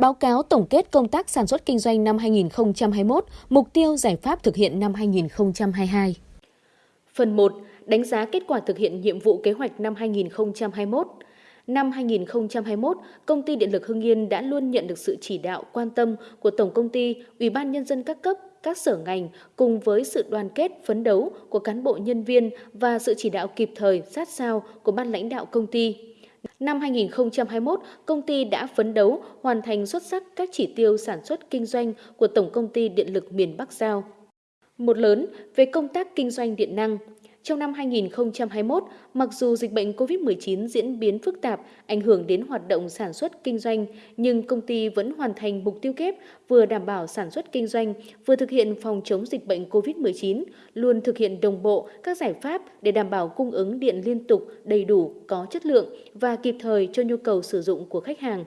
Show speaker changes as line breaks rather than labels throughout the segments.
Báo cáo tổng kết công tác sản xuất kinh doanh năm 2021, mục tiêu giải pháp thực hiện năm 2022.
Phần 1. Đánh giá kết quả thực hiện nhiệm vụ kế hoạch năm 2021. Năm 2021, Công ty Điện lực Hưng Yên đã luôn nhận được sự chỉ đạo quan tâm của Tổng Công ty, Ủy ban Nhân dân các cấp, các sở ngành cùng với sự đoàn kết phấn đấu của cán bộ nhân viên và sự chỉ đạo kịp thời sát sao của ban lãnh đạo công ty. Năm 2021, công ty đã phấn đấu hoàn thành xuất sắc các chỉ tiêu sản xuất kinh doanh của Tổng Công ty Điện lực miền Bắc Giao. Một lớn về công tác kinh doanh điện năng, trong năm 2021, mặc dù dịch bệnh COVID-19 diễn biến phức tạp, ảnh hưởng đến hoạt động sản xuất kinh doanh, nhưng công ty vẫn hoàn thành mục tiêu kép vừa đảm bảo sản xuất kinh doanh, vừa thực hiện phòng chống dịch bệnh COVID-19, luôn thực hiện đồng bộ các giải pháp để đảm bảo cung ứng điện liên tục, đầy đủ, có chất lượng và kịp thời cho nhu cầu sử dụng của khách hàng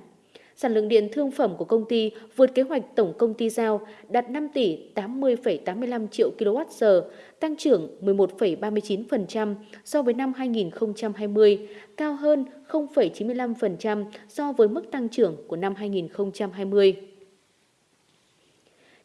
sản lượng điện thương phẩm của công ty vượt kế hoạch tổng công ty giao đạt 5 tỷ 80,85 triệu kWh, tăng trưởng 11,39% so với năm 2020, cao hơn 0,95% so với mức tăng trưởng của năm 2020.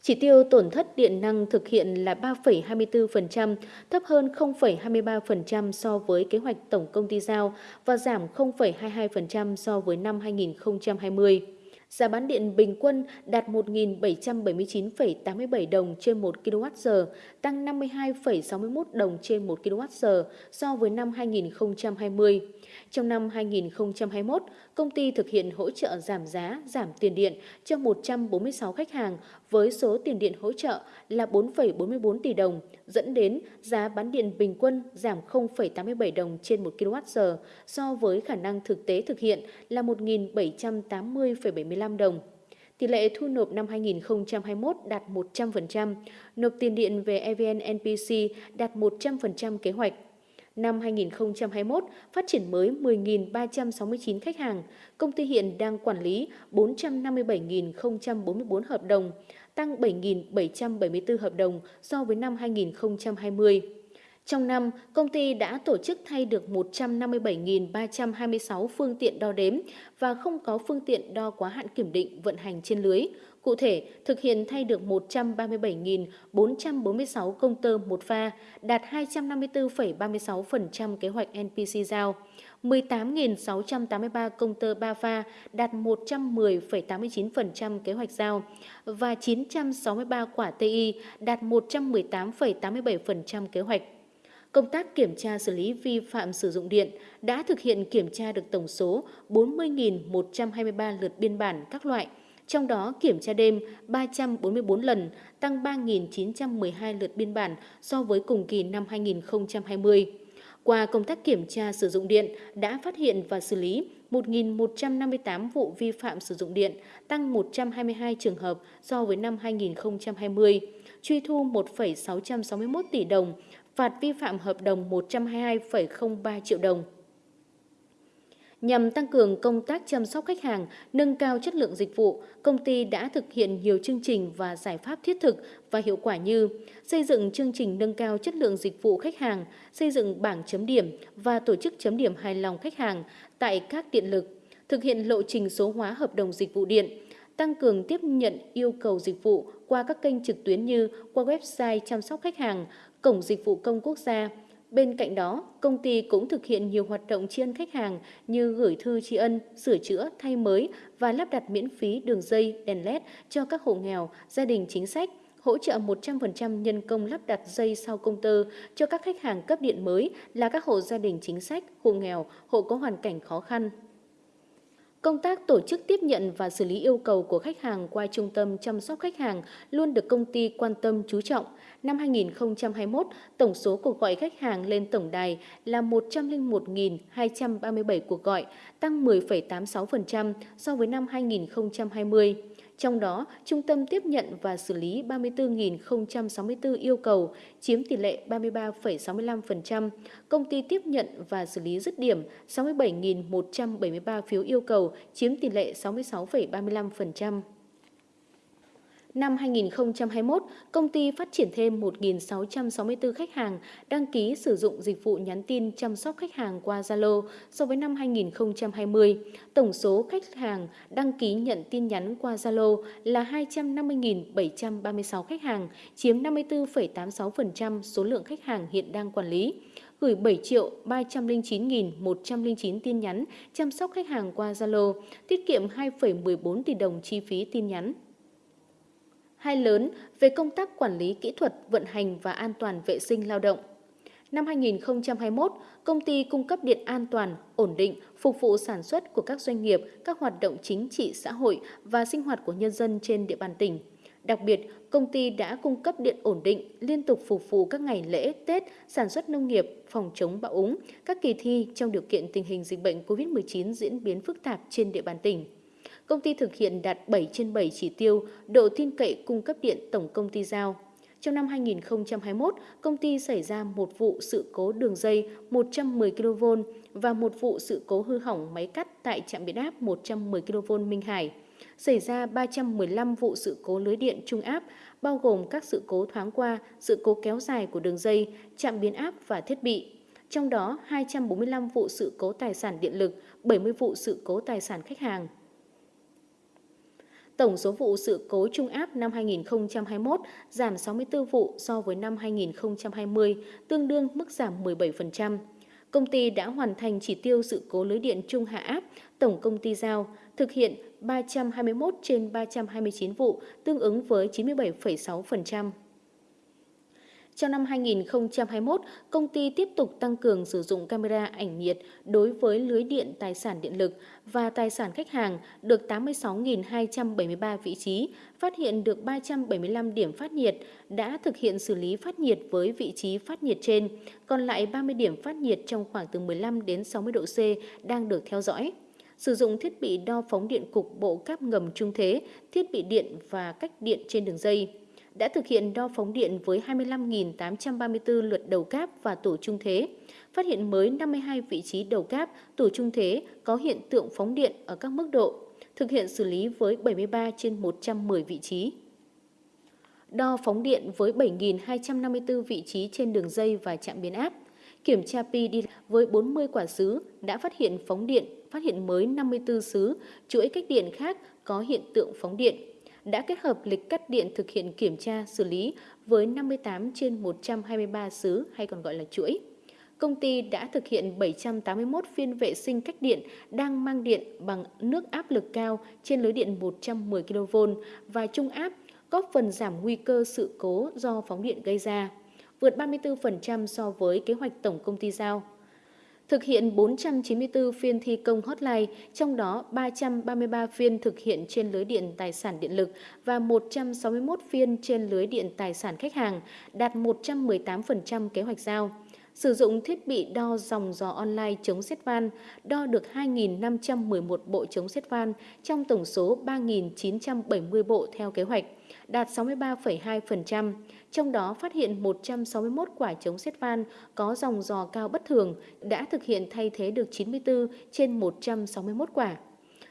Chỉ tiêu tổn thất điện năng thực hiện là 3,24%, thấp hơn 0,23% so với kế hoạch tổng công ty giao và giảm 0,22% so với năm 2020. Giá bán điện bình quân đạt 1.779,87 đồng trên 1 kWh, tăng 52,61 đồng trên 1 kWh so với năm 2020. Trong năm 2021, công ty thực hiện hỗ trợ giảm giá, giảm tiền điện cho 146 khách hàng với số tiền điện hỗ trợ là 4,44 tỷ đồng, dẫn đến giá bán điện bình quân giảm 0,87 đồng trên 1 kWh so với khả năng thực tế thực hiện là 1.780,75 đồng. Tỷ lệ thu nộp năm 2021 đạt 100%, nộp tiền điện về EVN NPC đạt 100% kế hoạch. Năm 2021, phát triển mới 10.369 khách hàng, công ty hiện đang quản lý 457.044 hợp đồng, tăng 7.774 hợp đồng so với năm 2020. Trong năm, công ty đã tổ chức thay được 157.326 phương tiện đo đếm và không có phương tiện đo quá hạn kiểm định vận hành trên lưới. Cụ thể, thực hiện thay được 137.446 công tơ một pha, đạt 254,36% kế hoạch NPC giao. 18.683 công tơ 3 pha đạt 110,89% kế hoạch giao. Và 963 quả TI đạt 118,87% kế hoạch. Công tác kiểm tra xử lý vi phạm sử dụng điện đã thực hiện kiểm tra được tổng số 40.123 lượt biên bản các loại, trong đó kiểm tra đêm 344 lần, tăng 3.912 lượt biên bản so với cùng kỳ năm 2020. Qua công tác kiểm tra sử dụng điện đã phát hiện và xử lý 1.158 vụ vi phạm sử dụng điện, tăng 122 trường hợp so với năm 2020, truy thu 1,661 tỷ đồng, phạt vi phạm hợp đồng 122,03 triệu đồng. Nhằm tăng cường công tác chăm sóc khách hàng, nâng cao chất lượng dịch vụ, công ty đã thực hiện nhiều chương trình và giải pháp thiết thực và hiệu quả như xây dựng chương trình nâng cao chất lượng dịch vụ khách hàng, xây dựng bảng chấm điểm và tổ chức chấm điểm hài lòng khách hàng tại các điện lực, thực hiện lộ trình số hóa hợp đồng dịch vụ điện, tăng cường tiếp nhận yêu cầu dịch vụ qua các kênh trực tuyến như qua website chăm sóc khách hàng, cổng dịch vụ công quốc gia. Bên cạnh đó, công ty cũng thực hiện nhiều hoạt động tri ân khách hàng như gửi thư tri ân, sửa chữa, thay mới và lắp đặt miễn phí đường dây, đèn LED cho các hộ nghèo, gia đình chính sách, hỗ trợ 100% nhân công lắp đặt dây sau công tơ cho các khách hàng cấp điện mới là các hộ gia đình chính sách, hộ nghèo, hộ có hoàn cảnh khó khăn. Công tác tổ chức tiếp nhận và xử lý yêu cầu của khách hàng qua trung tâm chăm sóc khách hàng luôn được công ty quan tâm chú trọng. Năm 2021, tổng số cuộc gọi khách hàng lên tổng đài là 101.237 cuộc gọi, tăng 10,86% so với năm 2020. Trong đó, trung tâm tiếp nhận và xử lý 34.064 yêu cầu, chiếm tỷ lệ 33,65%. Công ty tiếp nhận và xử lý dứt điểm 67.173 phiếu yêu cầu, chiếm tỷ lệ 66,35%. Năm 2021, công ty phát triển thêm 1.664 khách hàng đăng ký sử dụng dịch vụ nhắn tin chăm sóc khách hàng qua Zalo so với năm 2020. Tổng số khách hàng đăng ký nhận tin nhắn qua Zalo là 250.736 khách hàng, chiếm 54,86% số lượng khách hàng hiện đang quản lý gửi 7 triệu 309.109 tin nhắn chăm sóc khách hàng qua Zalo, tiết kiệm 2,14 tỷ đồng chi phí tin nhắn. Hai lớn về công tác quản lý kỹ thuật, vận hành và an toàn vệ sinh lao động. Năm 2021, công ty cung cấp điện an toàn, ổn định, phục vụ sản xuất của các doanh nghiệp, các hoạt động chính trị xã hội và sinh hoạt của nhân dân trên địa bàn tỉnh. Đặc biệt, công ty đã cung cấp điện ổn định, liên tục phục vụ các ngày lễ, Tết, sản xuất nông nghiệp, phòng chống bão úng, các kỳ thi trong điều kiện tình hình dịch bệnh COVID-19 diễn biến phức tạp trên địa bàn tỉnh. Công ty thực hiện đạt 7 trên 7 chỉ tiêu độ tin cậy cung cấp điện tổng công ty giao. Trong năm 2021, công ty xảy ra một vụ sự cố đường dây 110 kV và một vụ sự cố hư hỏng máy cắt tại trạm biến áp 110 kV Minh Hải xảy ra 315 vụ sự cố lưới điện trung áp, bao gồm các sự cố thoáng qua, sự cố kéo dài của đường dây, trạm biến áp và thiết bị. Trong đó, 245 vụ sự cố tài sản điện lực, 70 vụ sự cố tài sản khách hàng. Tổng số vụ sự cố trung áp năm 2021 giảm 64 vụ so với năm 2020, tương đương mức giảm 17% công ty đã hoàn thành chỉ tiêu sự cố lưới điện trung hạ áp tổng công ty giao, thực hiện 321 trên 329 vụ, tương ứng với 97,6%. Trong năm 2021, công ty tiếp tục tăng cường sử dụng camera ảnh nhiệt đối với lưới điện tài sản điện lực và tài sản khách hàng được 86.273 vị trí, phát hiện được 375 điểm phát nhiệt, đã thực hiện xử lý phát nhiệt với vị trí phát nhiệt trên, còn lại 30 điểm phát nhiệt trong khoảng từ 15 đến 60 độ C đang được theo dõi. Sử dụng thiết bị đo phóng điện cục bộ cáp ngầm trung thế, thiết bị điện và cách điện trên đường dây đã thực hiện đo phóng điện với 25.834 lượt đầu cáp và tổ trung thế, phát hiện mới 52 vị trí đầu cáp, tổ trung thế có hiện tượng phóng điện ở các mức độ, thực hiện xử lý với 73 trên 110 vị trí. Đo phóng điện với 7.254 vị trí trên đường dây và trạm biến áp, kiểm tra pi đi với 40 quả sứ đã phát hiện phóng điện, phát hiện mới 54 sứ, chuỗi cách điện khác có hiện tượng phóng điện đã kết hợp lịch cắt điện thực hiện kiểm tra xử lý với 58 trên 123 xứ hay còn gọi là chuỗi. Công ty đã thực hiện 781 phiên vệ sinh cách điện đang mang điện bằng nước áp lực cao trên lưới điện 110 kV và trung áp, góp phần giảm nguy cơ sự cố do phóng điện gây ra, vượt 34% so với kế hoạch tổng công ty giao thực hiện 494 phiên thi công hotline, trong đó 333 phiên thực hiện trên lưới điện tài sản điện lực và 161 phiên trên lưới điện tài sản khách hàng, đạt 118% kế hoạch giao. Sử dụng thiết bị đo dòng gió online chống xét van, đo được 2.511 bộ chống xét van trong tổng số 3.970 bộ theo kế hoạch, đạt 63,2% trong đó phát hiện 161 quả chống xét van có dòng dò cao bất thường, đã thực hiện thay thế được 94 trên 161 quả.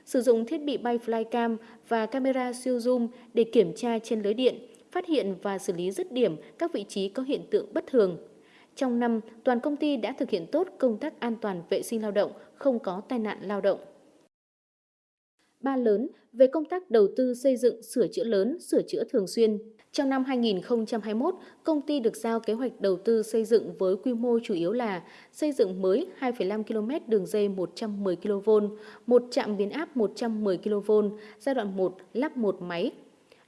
Sử dụng thiết bị bay flycam và camera siêu zoom để kiểm tra trên lưới điện, phát hiện và xử lý dứt điểm các vị trí có hiện tượng bất thường. Trong năm, toàn công ty đã thực hiện tốt công tác an toàn vệ sinh lao động, không có tai nạn lao động. Ba lớn về công tác đầu tư xây dựng sửa chữa lớn, sửa chữa thường xuyên, trong năm 2021, công ty được giao kế hoạch đầu tư xây dựng với quy mô chủ yếu là xây dựng mới 2,5 km đường dây 110 kV, một trạm biến áp 110 kV, giai đoạn 1 lắp một máy,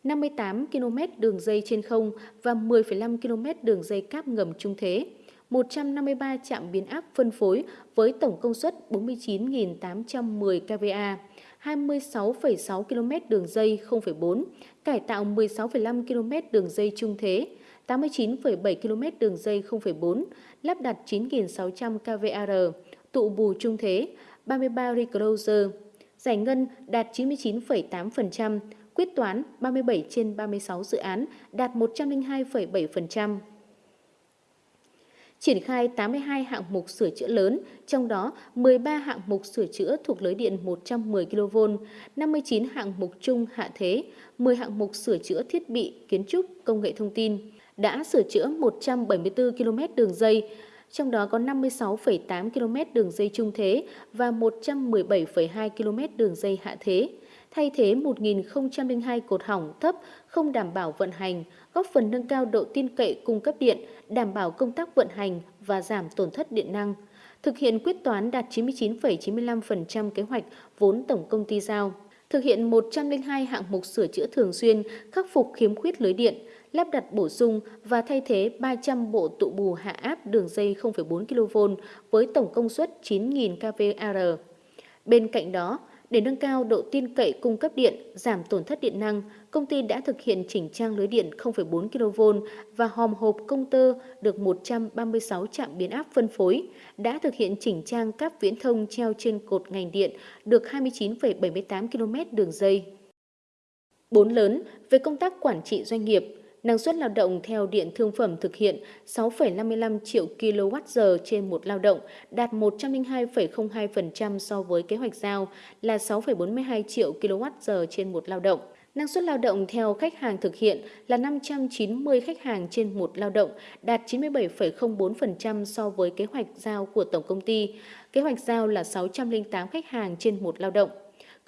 58 km đường dây trên không và 10,5 km đường dây cáp ngầm trung thế. 153 trạm biến áp phân phối với tổng công suất 49.810 kVA, 26,6 km đường dây 0,4, cải tạo 16,5 km đường dây trung thế, 89,7 km đường dây 0,4, lắp đặt 9.600 kVAR, tụ bù trung thế, 33 recloser, giải ngân đạt 99,8%, quyết toán 37 trên 36 dự án đạt 102,7% triển khai 82 hạng mục sửa chữa lớn, trong đó 13 hạng mục sửa chữa thuộc lưới điện 110 kV, 59 hạng mục chung hạ thế, 10 hạng mục sửa chữa thiết bị, kiến trúc, công nghệ thông tin. Đã sửa chữa 174 km đường dây, trong đó có 56,8 km đường dây trung thế và 117,2 km đường dây hạ thế thay thế 1.002 cột hỏng thấp không đảm bảo vận hành, góp phần nâng cao độ tin cậy cung cấp điện, đảm bảo công tác vận hành và giảm tổn thất điện năng. Thực hiện quyết toán đạt 99,95% kế hoạch vốn tổng công ty giao. Thực hiện 102 hạng mục sửa chữa thường xuyên, khắc phục khiếm khuyết lưới điện, lắp đặt bổ sung và thay thế 300 bộ tụ bù hạ áp đường dây 0,4 kV với tổng công suất 9.000 kVAr. Bên cạnh đó, để nâng cao độ tin cậy cung cấp điện, giảm tổn thất điện năng, công ty đã thực hiện chỉnh trang lưới điện 0,4 kV và hòm hộp công tơ được 136 trạm biến áp phân phối, đã thực hiện chỉnh trang cáp viễn thông treo trên cột ngành điện được 29,78 km đường dây. Bốn lớn về công tác quản trị doanh nghiệp, năng suất lao động theo điện thương phẩm thực hiện 6,55 triệu kWh trên một lao động, đạt 102,02% so với kế hoạch giao là 6,42 triệu kWh trên một lao động. Năng suất lao động theo khách hàng thực hiện là 590 khách hàng trên một lao động, đạt 97,04% so với kế hoạch giao của tổng công ty. Kế hoạch giao là 608 khách hàng trên một lao động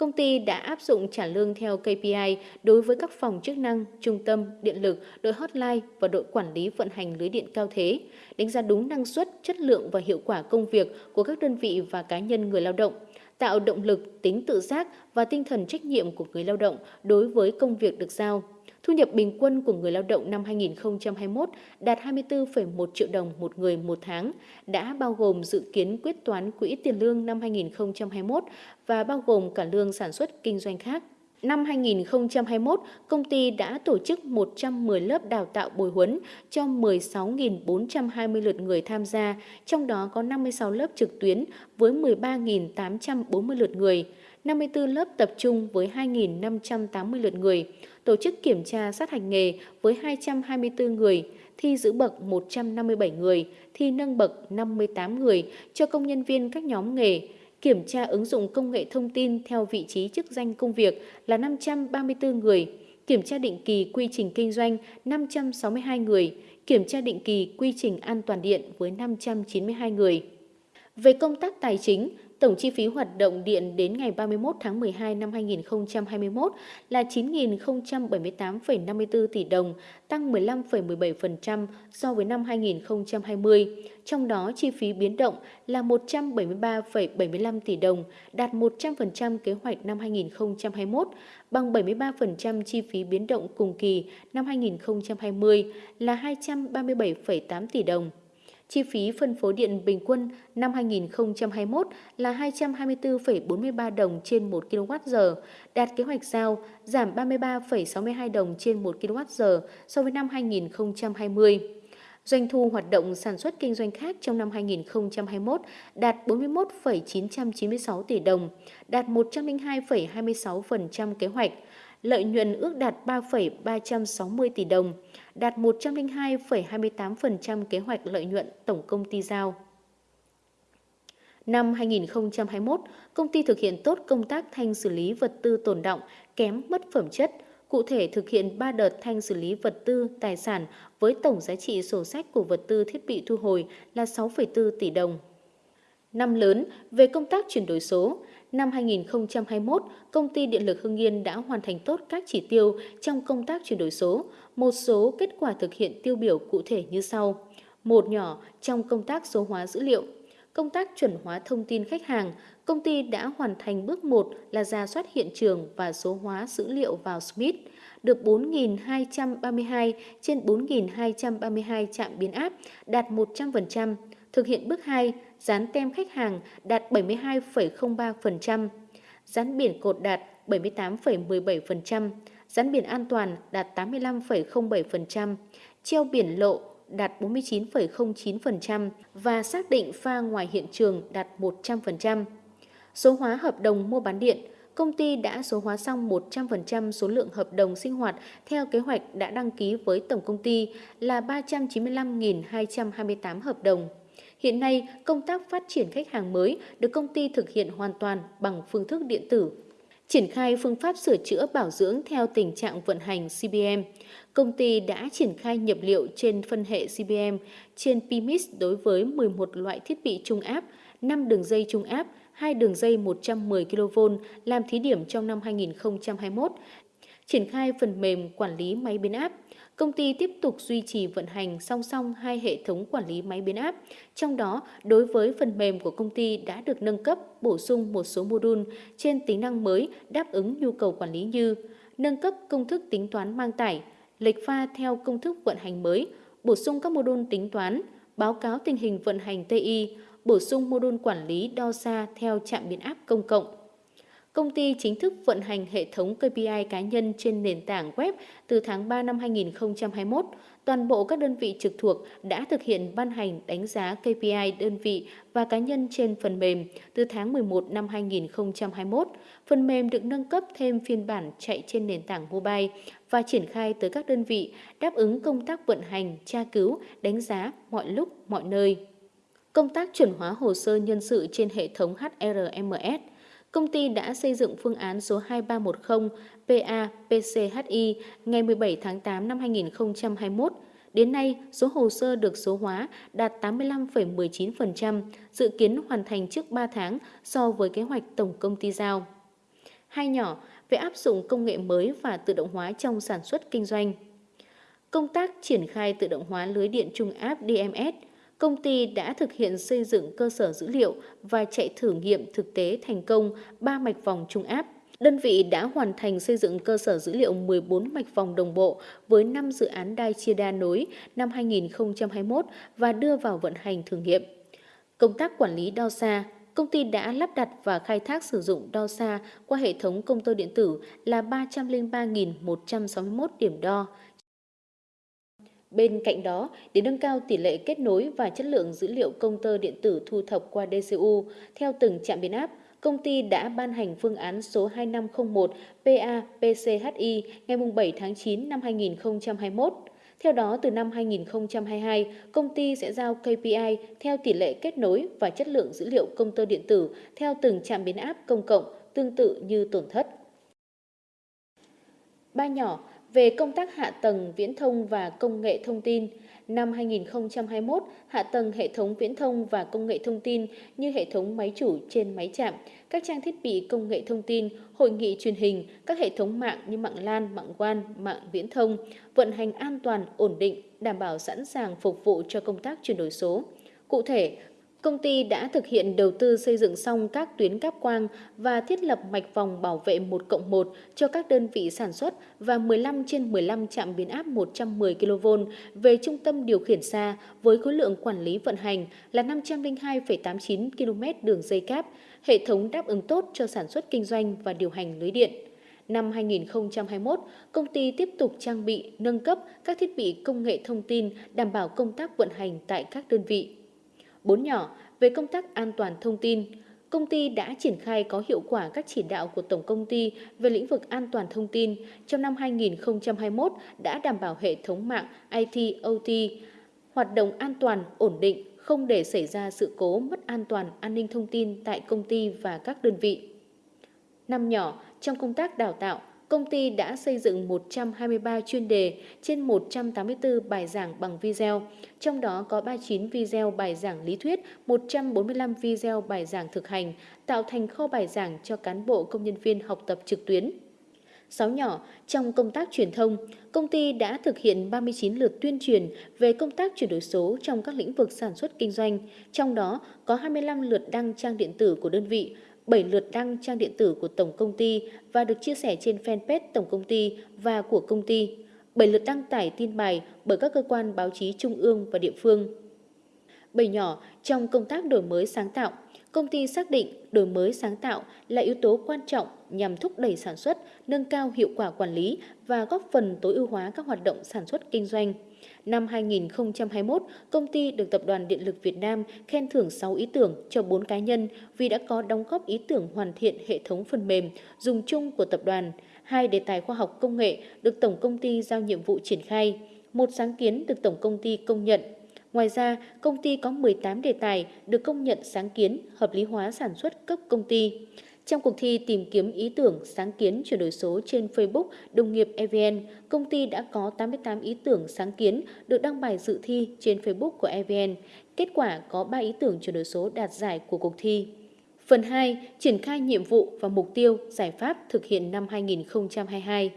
công ty đã áp dụng trả lương theo KPI đối với các phòng chức năng, trung tâm, điện lực, đội hotline và đội quản lý vận hành lưới điện cao thế, đánh giá đúng năng suất, chất lượng và hiệu quả công việc của các đơn vị và cá nhân người lao động, tạo động lực, tính tự giác và tinh thần trách nhiệm của người lao động đối với công việc được giao. Thu nhập bình quân của người lao động năm 2021 đạt 24,1 triệu đồng một người một tháng, đã bao gồm dự kiến quyết toán quỹ tiền lương năm 2021 và bao gồm cả lương sản xuất kinh doanh khác. Năm 2021, công ty đã tổ chức 110 lớp đào tạo bồi huấn cho 16.420 lượt người tham gia, trong đó có 56 lớp trực tuyến với 13.840 lượt người, 54 lớp tập trung với 2.580 lượt người, tổ chức kiểm tra sát hành nghề với 224 người, thi giữ bậc 157 người, thi nâng bậc 58 người cho công nhân viên các nhóm nghề, kiểm tra ứng dụng công nghệ thông tin theo vị trí chức danh công việc là 534 người, kiểm tra định kỳ quy trình kinh doanh 562 người, kiểm tra định kỳ quy trình an toàn điện với 592 người. Về công tác tài chính, Tổng chi phí hoạt động điện đến ngày 31 tháng 12 năm 2021 là 9.078,54 tỷ đồng, tăng 15,17% so với năm 2020. Trong đó, chi phí biến động là 173,75 tỷ đồng, đạt 100% kế hoạch năm 2021, bằng 73% chi phí biến động cùng kỳ năm 2020 là 237,8 tỷ đồng. Chi phí phân phối điện bình quân năm 2021 là 224,43 đồng trên 1 kWh, đạt kế hoạch giao giảm 33,62 đồng trên 1 kWh so với năm 2020. Doanh thu hoạt động sản xuất kinh doanh khác trong năm 2021 đạt 41,996 tỷ đồng, đạt 102,26% kế hoạch. Lợi nhuận ước đạt 3,360 tỷ đồng, đạt 102,28% kế hoạch lợi nhuận tổng công ty giao. Năm 2021, công ty thực hiện tốt công tác thanh xử lý vật tư tồn động, kém mất phẩm chất, cụ thể thực hiện 3 đợt thanh xử lý vật tư, tài sản với tổng giá trị sổ sách của vật tư thiết bị thu hồi là 6,4 tỷ đồng. Năm lớn về công tác chuyển đổi số, năm 2021, công ty Điện lực Hưng Yên đã hoàn thành tốt các chỉ tiêu trong công tác chuyển đổi số. Một số kết quả thực hiện tiêu biểu cụ thể như sau. Một nhỏ trong công tác số hóa dữ liệu. Công tác chuẩn hóa thông tin khách hàng, công ty đã hoàn thành bước 1 là ra soát hiện trường và số hóa dữ liệu vào Smith, được 4.232 trên 4.232 trạm biến áp, đạt 100%. Thực hiện bước 2, dán tem khách hàng đạt 72,03%, dán biển cột đạt 78,17%, dán biển an toàn đạt 85,07%, treo biển lộ đạt 49,09% và xác định pha ngoài hiện trường đạt 100%. Số hóa hợp đồng mua bán điện, công ty đã số hóa xong 100% số lượng hợp đồng sinh hoạt theo kế hoạch đã đăng ký với tổng công ty là 395.228 hợp đồng. Hiện nay, công tác phát triển khách hàng mới được công ty thực hiện hoàn toàn bằng phương thức điện tử. Triển khai phương pháp sửa chữa bảo dưỡng theo tình trạng vận hành CBM. Công ty đã triển khai nhập liệu trên phân hệ CBM trên PMIS đối với 11 loại thiết bị trung áp, 5 đường dây trung áp, 2 đường dây 110 kV làm thí điểm trong năm 2021. Triển khai phần mềm quản lý máy biến áp, công ty tiếp tục duy trì vận hành song song hai hệ thống quản lý máy biến áp. Trong đó, đối với phần mềm của công ty đã được nâng cấp, bổ sung một số module trên tính năng mới đáp ứng nhu cầu quản lý như nâng cấp công thức tính toán mang tải, lệch pha theo công thức vận hành mới, bổ sung các module tính toán, báo cáo tình hình vận hành TI, bổ sung module quản lý đo xa theo trạm biến áp công cộng. Công ty chính thức vận hành hệ thống KPI cá nhân trên nền tảng web từ tháng 3 năm 2021. Toàn bộ các đơn vị trực thuộc đã thực hiện ban hành đánh giá KPI đơn vị và cá nhân trên phần mềm từ tháng 11 năm 2021. Phần mềm được nâng cấp thêm phiên bản chạy trên nền tảng mobile và triển khai tới các đơn vị đáp ứng công tác vận hành, tra cứu, đánh giá mọi lúc, mọi nơi. Công tác chuẩn hóa hồ sơ nhân sự trên hệ thống HRMS công ty đã xây dựng phương án số 2310 PA-PCHI ngày 17 tháng 8 năm 2021. Đến nay, số hồ sơ được số hóa đạt 85,19%, dự kiến hoàn thành trước 3 tháng so với kế hoạch tổng công ty giao. Hai nhỏ về áp dụng công nghệ mới và tự động hóa trong sản xuất kinh doanh. Công tác triển khai tự động hóa lưới điện trung áp DMS – công ty đã thực hiện xây dựng cơ sở dữ liệu và chạy thử nghiệm thực tế thành công 3 mạch vòng trung áp. Đơn vị đã hoàn thành xây dựng cơ sở dữ liệu 14 mạch vòng đồng bộ với 5 dự án đai chia đa nối năm 2021 và đưa vào vận hành thử nghiệm. Công tác quản lý đo xa, công ty đã lắp đặt và khai thác sử dụng đo xa qua hệ thống công tơ điện tử là 303.161 điểm đo, Bên cạnh đó, để nâng cao tỷ lệ kết nối và chất lượng dữ liệu công tơ điện tử thu thập qua DCU theo từng trạm biến áp, công ty đã ban hành phương án số 2501 PA-PCHI ngày 7 tháng 9 năm 2021. Theo đó, từ năm 2022, công ty sẽ giao KPI theo tỷ lệ kết nối và chất lượng dữ liệu công tơ điện tử theo từng trạm biến áp công cộng, tương tự như tổn thất. Ba nhỏ về công tác hạ tầng viễn thông và công nghệ thông tin, năm 2021, hạ tầng hệ thống viễn thông và công nghệ thông tin như hệ thống máy chủ trên máy chạm, các trang thiết bị công nghệ thông tin, hội nghị truyền hình, các hệ thống mạng như mạng LAN, mạng WAN, mạng viễn thông, vận hành an toàn, ổn định, đảm bảo sẵn sàng phục vụ cho công tác chuyển đổi số. Cụ thể, Công ty đã thực hiện đầu tư xây dựng xong các tuyến cáp quang và thiết lập mạch vòng bảo vệ 1 cộng 1 cho các đơn vị sản xuất và 15 trên 15 trạm biến áp 110 kV về trung tâm điều khiển xa với khối lượng quản lý vận hành là 502,89 km đường dây cáp, hệ thống đáp ứng tốt cho sản xuất kinh doanh và điều hành lưới điện. Năm 2021, công ty tiếp tục trang bị, nâng cấp các thiết bị công nghệ thông tin đảm bảo công tác vận hành tại các đơn vị. Bốn nhỏ về công tác an toàn thông tin, công ty đã triển khai có hiệu quả các chỉ đạo của Tổng công ty về lĩnh vực an toàn thông tin trong năm 2021 đã đảm bảo hệ thống mạng IT OT hoạt động an toàn, ổn định, không để xảy ra sự cố mất an toàn an ninh thông tin tại công ty và các đơn vị. Năm nhỏ trong công tác đào tạo, công ty đã xây dựng 123 chuyên đề trên 184 bài giảng bằng video, trong đó có 39 video bài giảng lý thuyết, 145 video bài giảng thực hành, tạo thành kho bài giảng cho cán bộ công nhân viên học tập trực tuyến. Sáu nhỏ, trong công tác truyền thông, công ty đã thực hiện 39 lượt tuyên truyền về công tác chuyển đổi số trong các lĩnh vực sản xuất kinh doanh, trong đó có 25 lượt đăng trang điện tử của đơn vị, 7 lượt đăng trang điện tử của tổng công ty và được chia sẻ trên fanpage tổng công ty và của công ty. 7 lượt đăng tải tin bài bởi các cơ quan báo chí trung ương và địa phương. Bảy nhỏ trong công tác đổi mới sáng tạo, công ty xác định đổi mới sáng tạo là yếu tố quan trọng nhằm thúc đẩy sản xuất, nâng cao hiệu quả quản lý và góp phần tối ưu hóa các hoạt động sản xuất kinh doanh. Năm 2021, công ty được Tập đoàn Điện lực Việt Nam khen thưởng 6 ý tưởng cho 4 cá nhân vì đã có đóng góp ý tưởng hoàn thiện hệ thống phần mềm dùng chung của tập đoàn. Hai đề tài khoa học công nghệ được Tổng công ty giao nhiệm vụ triển khai. Một sáng kiến được Tổng công ty công nhận Ngoài ra, công ty có 18 đề tài được công nhận sáng kiến hợp lý hóa sản xuất cấp công ty. Trong cuộc thi tìm kiếm ý tưởng sáng kiến chuyển đổi số trên Facebook Đồng nghiệp EVN, công ty đã có 88 ý tưởng sáng kiến được đăng bài dự thi trên Facebook của EVN. Kết quả có 3 ý tưởng chuyển đổi số đạt giải của cuộc thi. Phần 2. Triển khai nhiệm vụ và mục tiêu, giải pháp thực hiện năm 2022.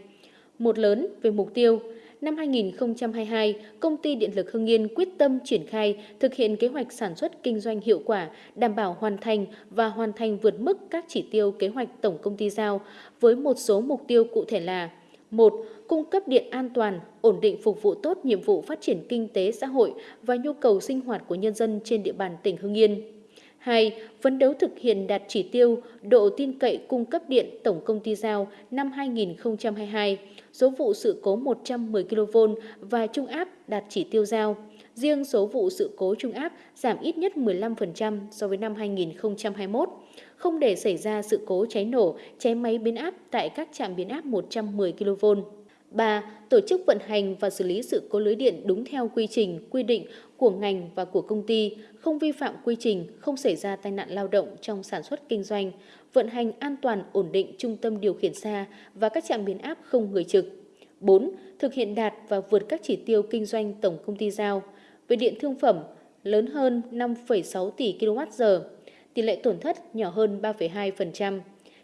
Một lớn về mục tiêu – năm 2022, Công ty Điện lực Hưng Yên quyết tâm triển khai thực hiện kế hoạch sản xuất kinh doanh hiệu quả, đảm bảo hoàn thành và hoàn thành vượt mức các chỉ tiêu kế hoạch tổng công ty giao với một số mục tiêu cụ thể là một Cung cấp điện an toàn, ổn định phục vụ tốt nhiệm vụ phát triển kinh tế xã hội và nhu cầu sinh hoạt của nhân dân trên địa bàn tỉnh Hưng Yên. 2. Phấn đấu thực hiện đạt chỉ tiêu độ tin cậy cung cấp điện tổng công ty giao năm 2022, số vụ sự cố 110 kV và trung áp đạt chỉ tiêu giao. Riêng số vụ sự cố trung áp giảm ít nhất 15% so với năm 2021, không để xảy ra sự cố cháy nổ, cháy máy biến áp tại các trạm biến áp 110 kV. 3. Tổ chức vận hành và xử lý sự cố lưới điện đúng theo quy trình, quy định của ngành và của công ty, không vi phạm quy trình, không xảy ra tai nạn lao động trong sản xuất kinh doanh, vận hành an toàn ổn định trung tâm điều khiển xa và các trạm biến áp không người trực. 4. Thực hiện đạt và vượt các chỉ tiêu kinh doanh tổng công ty giao. Về điện thương phẩm, lớn hơn 5,6 tỷ kWh, tỷ lệ tổn thất nhỏ hơn 3,2%,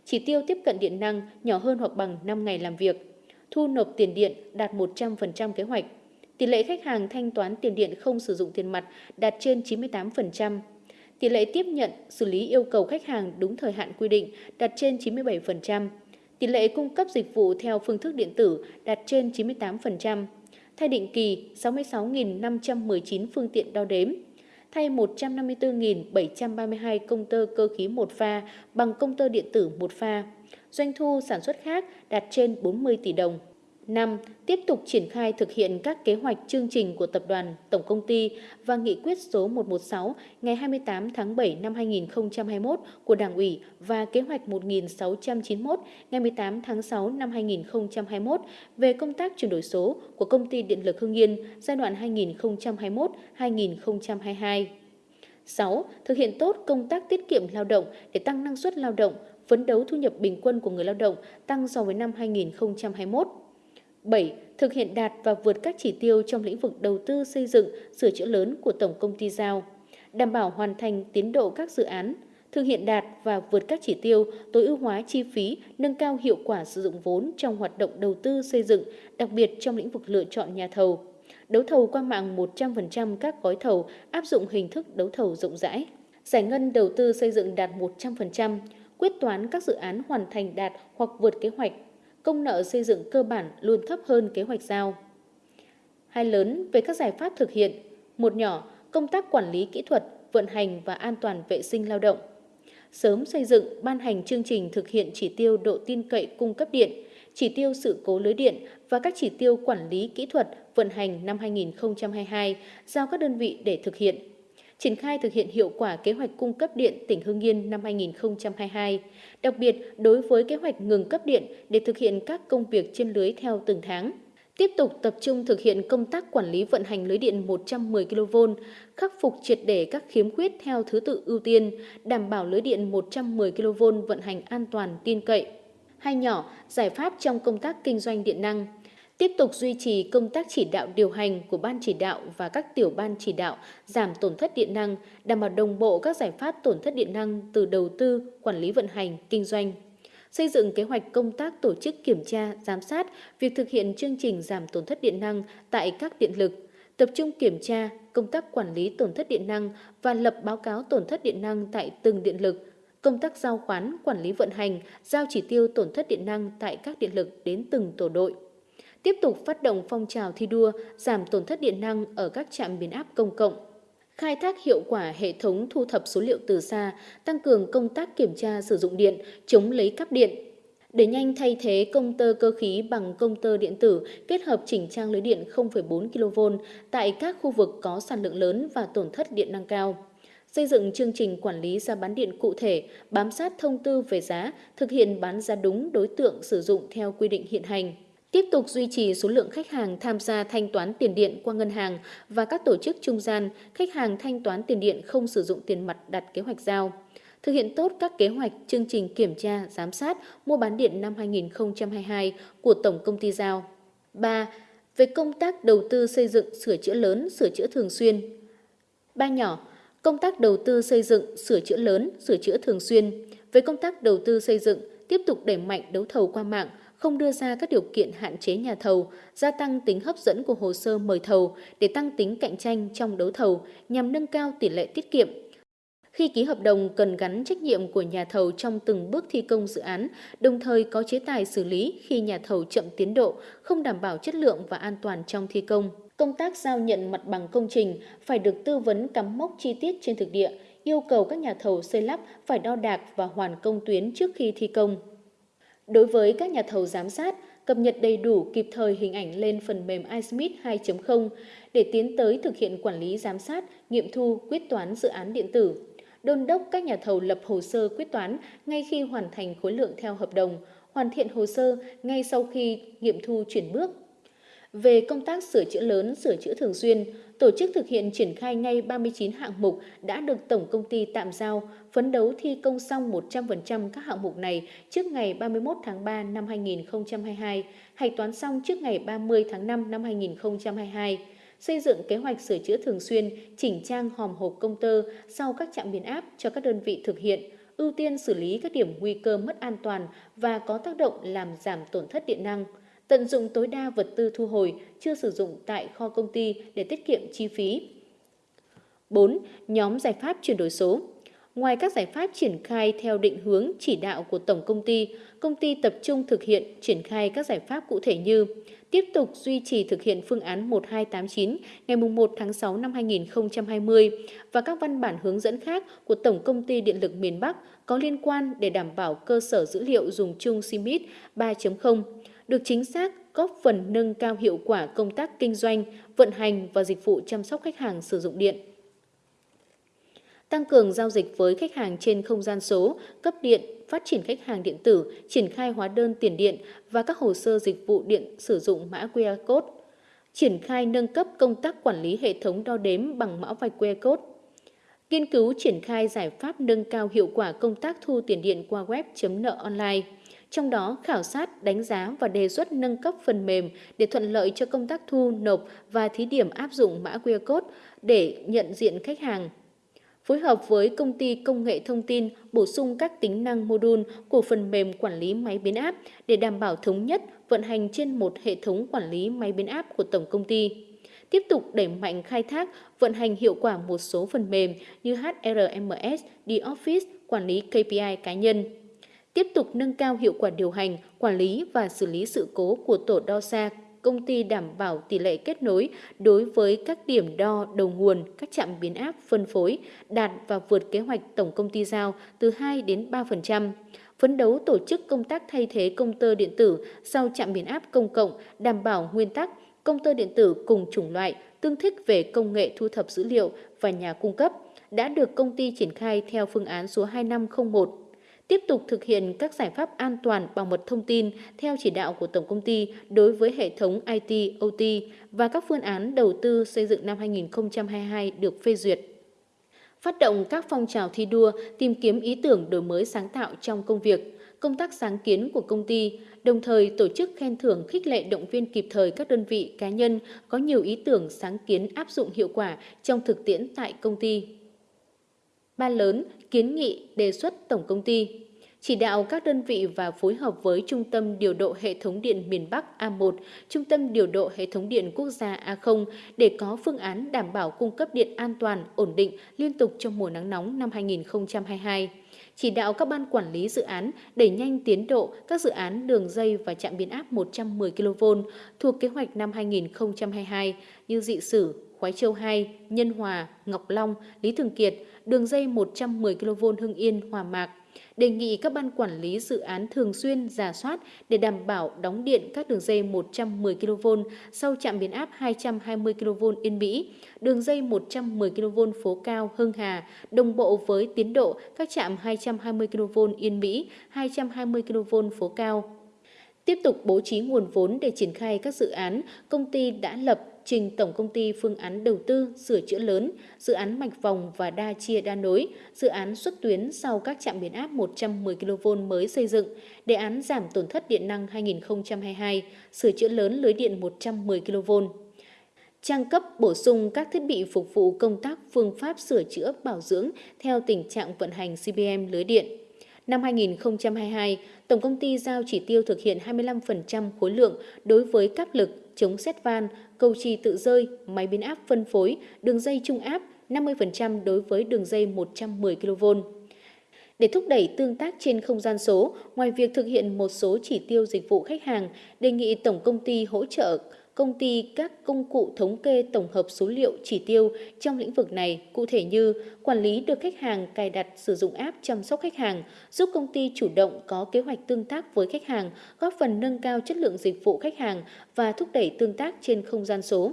chỉ tiêu tiếp cận điện năng nhỏ hơn hoặc bằng 5 ngày làm việc thu nộp tiền điện đạt 100% kế hoạch. Tỷ lệ khách hàng thanh toán tiền điện không sử dụng tiền mặt đạt trên 98%. Tỷ lệ tiếp nhận, xử lý yêu cầu khách hàng đúng thời hạn quy định đạt trên 97%. Tỷ lệ cung cấp dịch vụ theo phương thức điện tử đạt trên 98%. Thay định kỳ 66.519 phương tiện đo đếm. Thay 154.732 công tơ cơ khí một pha bằng công tơ điện tử một pha doanh thu sản xuất khác đạt trên 40 tỷ đồng. 5. Tiếp tục triển khai thực hiện các kế hoạch chương trình của tập đoàn, tổng công ty và nghị quyết số 116 ngày 28 tháng 7 năm 2021 của Đảng ủy và kế hoạch 1691 ngày 18 tháng 6 năm 2021 về công tác chuyển đổi số của công ty Điện lực Hưng Yên giai đoạn 2021-2022. 6. Thực hiện tốt công tác tiết kiệm lao động để tăng năng suất lao động, phấn đấu thu nhập bình quân của người lao động tăng so với năm 2021. 7. Thực hiện đạt và vượt các chỉ tiêu trong lĩnh vực đầu tư xây dựng, sửa chữa lớn của Tổng công ty giao, đảm bảo hoàn thành tiến độ các dự án, thực hiện đạt và vượt các chỉ tiêu, tối ưu hóa chi phí, nâng cao hiệu quả sử dụng vốn trong hoạt động đầu tư xây dựng, đặc biệt trong lĩnh vực lựa chọn nhà thầu. Đấu thầu qua mạng 100% các gói thầu áp dụng hình thức đấu thầu rộng rãi. Giải ngân đầu tư xây dựng đạt 100%, quyết toán các dự án hoàn thành đạt hoặc vượt kế hoạch, công nợ xây dựng cơ bản luôn thấp hơn kế hoạch giao. Hai lớn về các giải pháp thực hiện, một nhỏ công tác quản lý kỹ thuật, vận hành và an toàn vệ sinh lao động. Sớm xây dựng, ban hành chương trình thực hiện chỉ tiêu độ tin cậy cung cấp điện, chỉ tiêu sự cố lưới điện và các chỉ tiêu quản lý kỹ thuật vận hành năm 2022 giao các đơn vị để thực hiện triển khai thực hiện hiệu quả kế hoạch cung cấp điện tỉnh Hưng Yên năm 2022, đặc biệt đối với kế hoạch ngừng cấp điện để thực hiện các công việc trên lưới theo từng tháng. Tiếp tục tập trung thực hiện công tác quản lý vận hành lưới điện 110 kV, khắc phục triệt để các khiếm khuyết theo thứ tự ưu tiên, đảm bảo lưới điện 110 kV vận hành an toàn tin cậy. Hai nhỏ, giải pháp trong công tác kinh doanh điện năng – tiếp tục duy trì công tác chỉ đạo điều hành của ban chỉ đạo và các tiểu ban chỉ đạo giảm tổn thất điện năng, đảm bảo đồng bộ các giải pháp tổn thất điện năng từ đầu tư, quản lý vận hành, kinh doanh. Xây dựng kế hoạch công tác tổ chức kiểm tra, giám sát việc thực hiện chương trình giảm tổn thất điện năng tại các điện lực, tập trung kiểm tra công tác quản lý tổn thất điện năng và lập báo cáo tổn thất điện năng tại từng điện lực, công tác giao khoán, quản lý vận hành, giao chỉ tiêu tổn thất điện năng tại các điện lực đến từng tổ đội tiếp tục phát động phong trào thi đua giảm tổn thất điện năng ở các trạm biến áp công cộng, khai thác hiệu quả hệ thống thu thập số liệu từ xa, tăng cường công tác kiểm tra sử dụng điện, chống lấy cắp điện, để nhanh thay thế công tơ cơ khí bằng công tơ điện tử kết hợp chỉnh trang lưới điện 0,4 kV tại các khu vực có sản lượng lớn và tổn thất điện năng cao. Xây dựng chương trình quản lý giá bán điện cụ thể, bám sát thông tư về giá, thực hiện bán giá đúng đối tượng sử dụng theo quy định hiện hành. Tiếp tục duy trì số lượng khách hàng tham gia thanh toán tiền điện qua ngân hàng và các tổ chức trung gian, khách hàng thanh toán tiền điện không sử dụng tiền mặt đặt kế hoạch giao thực hiện tốt các kế hoạch, chương trình kiểm tra, giám sát mua bán điện năm 2022 của Tổng Công ty Giao. 3. Về công tác đầu tư xây dựng, sửa chữa lớn, sửa chữa thường xuyên. Ba nhỏ, công tác đầu tư xây dựng, sửa chữa lớn, sửa chữa thường xuyên. Về công tác đầu tư xây dựng, tiếp tục đẩy mạnh đấu thầu qua mạng, không đưa ra các điều kiện hạn chế nhà thầu, gia tăng tính hấp dẫn của hồ sơ mời thầu để tăng tính cạnh tranh trong đấu thầu nhằm nâng cao tỷ lệ tiết kiệm, khi ký hợp đồng cần gắn trách nhiệm của nhà thầu trong từng bước thi công dự án, đồng thời có chế tài xử lý khi nhà thầu chậm tiến độ, không đảm bảo chất lượng và an toàn trong thi công. Công tác giao nhận mặt bằng công trình phải được tư vấn cắm mốc chi tiết trên thực địa, yêu cầu các nhà thầu xây lắp phải đo đạc và hoàn công tuyến trước khi thi công. Đối với các nhà thầu giám sát, cập nhật đầy đủ kịp thời hình ảnh lên phần mềm iSmith 2.0 để tiến tới thực hiện quản lý giám sát, nghiệm thu, quyết toán dự án điện tử đôn đốc các nhà thầu lập hồ sơ quyết toán ngay khi hoàn thành khối lượng theo hợp đồng, hoàn thiện hồ sơ ngay sau khi nghiệm thu chuyển bước. Về công tác sửa chữa lớn, sửa chữa thường xuyên, tổ chức thực hiện triển khai ngay 39 hạng mục đã được Tổng công ty tạm giao, phấn đấu thi công xong 100% các hạng mục này trước ngày 31 tháng 3 năm 2022, hạch toán xong trước ngày 30 tháng 5 năm 2022 xây dựng kế hoạch sửa chữa thường xuyên, chỉnh trang hòm hộp công tơ sau các trạm biến áp cho các đơn vị thực hiện, ưu tiên xử lý các điểm nguy cơ mất an toàn và có tác động làm giảm tổn thất điện năng, tận dụng tối đa vật tư thu hồi chưa sử dụng tại kho công ty để tiết kiệm chi phí. 4. Nhóm giải pháp chuyển đổi số Ngoài các giải pháp triển khai theo định hướng chỉ đạo của Tổng Công ty, công ty tập trung thực hiện triển khai các giải pháp cụ thể như tiếp tục duy trì thực hiện phương án 1289 ngày 1 tháng 6 năm 2020 và các văn bản hướng dẫn khác của Tổng Công ty Điện lực miền Bắc có liên quan để đảm bảo cơ sở dữ liệu dùng chung CIMIT 3.0 được chính xác góp phần nâng cao hiệu quả công tác kinh doanh, vận hành và dịch vụ chăm sóc khách hàng sử dụng điện. Tăng cường giao dịch với khách hàng trên không gian số, cấp điện, phát triển khách hàng điện tử, triển khai hóa đơn tiền điện và các hồ sơ dịch vụ điện sử dụng mã QR code, triển khai nâng cấp công tác quản lý hệ thống đo đếm bằng mã vạch QR code, nghiên cứu triển khai giải pháp nâng cao hiệu quả công tác thu tiền điện qua web chấm nợ online, trong đó khảo sát, đánh giá và đề xuất nâng cấp phần mềm để thuận lợi cho công tác thu, nộp và thí điểm áp dụng mã QR code để nhận diện khách hàng phối hợp với công ty công nghệ thông tin bổ sung các tính năng module của phần mềm quản lý máy biến áp để đảm bảo thống nhất vận hành trên một hệ thống quản lý máy biến áp của tổng công ty. Tiếp tục đẩy mạnh khai thác, vận hành hiệu quả một số phần mềm như HRMS, D-Office, quản lý KPI cá nhân. Tiếp tục nâng cao hiệu quả điều hành, quản lý và xử lý sự cố của tổ đo xa công ty đảm bảo tỷ lệ kết nối đối với các điểm đo đầu nguồn, các trạm biến áp phân phối đạt và vượt kế hoạch tổng công ty giao từ 2 đến 3%. Phấn đấu tổ chức công tác thay thế công tơ điện tử sau trạm biến áp công cộng, đảm bảo nguyên tắc công tơ điện tử cùng chủng loại, tương thích về công nghệ thu thập dữ liệu và nhà cung cấp đã được công ty triển khai theo phương án số 2501 tiếp tục thực hiện các giải pháp an toàn bảo mật thông tin theo chỉ đạo của Tổng công ty đối với hệ thống IT, OT và các phương án đầu tư xây dựng năm 2022 được phê duyệt. Phát động các phong trào thi đua, tìm kiếm ý tưởng đổi mới sáng tạo trong công việc, công tác sáng kiến của công ty, đồng thời tổ chức khen thưởng khích lệ động viên kịp thời các đơn vị cá nhân có nhiều ý tưởng sáng kiến áp dụng hiệu quả trong thực tiễn tại công ty ban lớn, kiến nghị, đề xuất tổng công ty chỉ đạo các đơn vị và phối hợp với Trung tâm Điều độ Hệ thống điện miền Bắc A1, Trung tâm Điều độ Hệ thống điện quốc gia A0 để có phương án đảm bảo cung cấp điện an toàn, ổn định, liên tục trong mùa nắng nóng năm 2022 chỉ đạo các ban quản lý dự án đẩy nhanh tiến độ các dự án đường dây và trạm biến áp 110 kV thuộc kế hoạch năm 2022 như dị sử, Khói Châu 2, Nhân Hòa, Ngọc Long, Lý Thường Kiệt, đường dây 110 kV Hưng Yên, Hòa Mạc, đề nghị các ban quản lý dự án thường xuyên giả soát để đảm bảo đóng điện các đường dây 110 kV sau trạm biến áp 220 kV Yên Mỹ, đường dây 110 kV phố cao Hưng Hà đồng bộ với tiến độ các trạm 220 kV Yên Mỹ, 220 kV phố cao. Tiếp tục bố trí nguồn vốn để triển khai các dự án, công ty đã lập trình Tổng Công ty phương án đầu tư sửa chữa lớn, dự án mạch vòng và đa chia đa nối, dự án xuất tuyến sau các trạm biến áp 110 kV mới xây dựng, đề án giảm tổn thất điện năng 2022, sửa chữa lớn lưới điện 110 kV trang cấp bổ sung các thiết bị phục vụ công tác phương pháp sửa chữa bảo dưỡng theo tình trạng vận hành CBM lưới điện. Năm 2022, Tổng công ty giao chỉ tiêu thực hiện 25% khối lượng đối với các lực, chống xét van, cầu trì tự rơi, máy biến áp phân phối, đường dây trung áp, 50% đối với đường dây 110 kV. Để thúc đẩy tương tác trên không gian số, ngoài việc thực hiện một số chỉ tiêu dịch vụ khách hàng, đề nghị tổng công ty hỗ trợ công ty các công cụ thống kê tổng hợp số liệu chỉ tiêu trong lĩnh vực này, cụ thể như quản lý được khách hàng cài đặt sử dụng app chăm sóc khách hàng, giúp công ty chủ động có kế hoạch tương tác với khách hàng, góp phần nâng cao chất lượng dịch vụ khách hàng và thúc đẩy tương tác trên không gian số.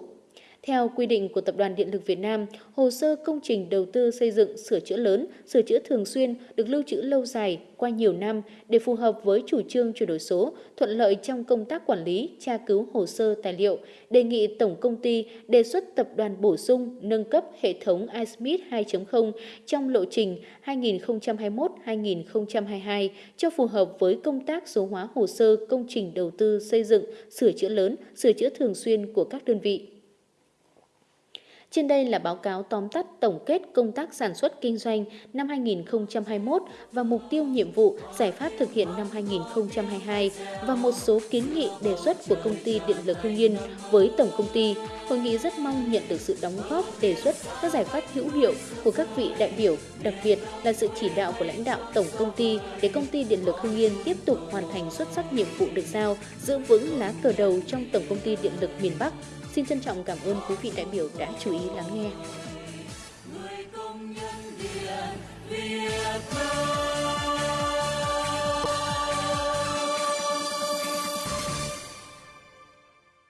Theo quy định của Tập đoàn Điện lực Việt Nam, hồ sơ công trình đầu tư xây dựng sửa chữa lớn, sửa chữa thường xuyên được lưu trữ lâu dài qua nhiều năm để phù hợp với chủ trương chuyển đổi số, thuận lợi trong công tác quản lý, tra cứu hồ sơ tài liệu, đề nghị Tổng Công ty đề xuất tập đoàn bổ sung nâng cấp hệ thống iSmith 2.0 trong lộ trình 2021-2022 cho phù hợp với công tác số hóa hồ sơ công trình đầu tư xây dựng, sửa chữa lớn, sửa chữa thường xuyên của các đơn vị. Trên đây là báo cáo tóm tắt tổng kết công tác sản xuất kinh doanh năm 2021 và mục tiêu nhiệm vụ giải pháp thực hiện năm 2022 và một số kiến nghị đề xuất của công ty Điện lực Hưng Yên với tổng công ty. Hội nghị rất mong nhận được sự đóng góp đề xuất các giải pháp hữu hiệu của các vị đại biểu, đặc biệt là sự chỉ đạo của lãnh đạo tổng công ty để công ty Điện lực Hưng Yên tiếp tục hoàn thành xuất sắc nhiệm vụ được giao, giữ vững lá cờ đầu trong tổng công ty Điện lực miền Bắc Xin trân trọng cảm ơn quý vị đại biểu đã chú ý lắng nghe.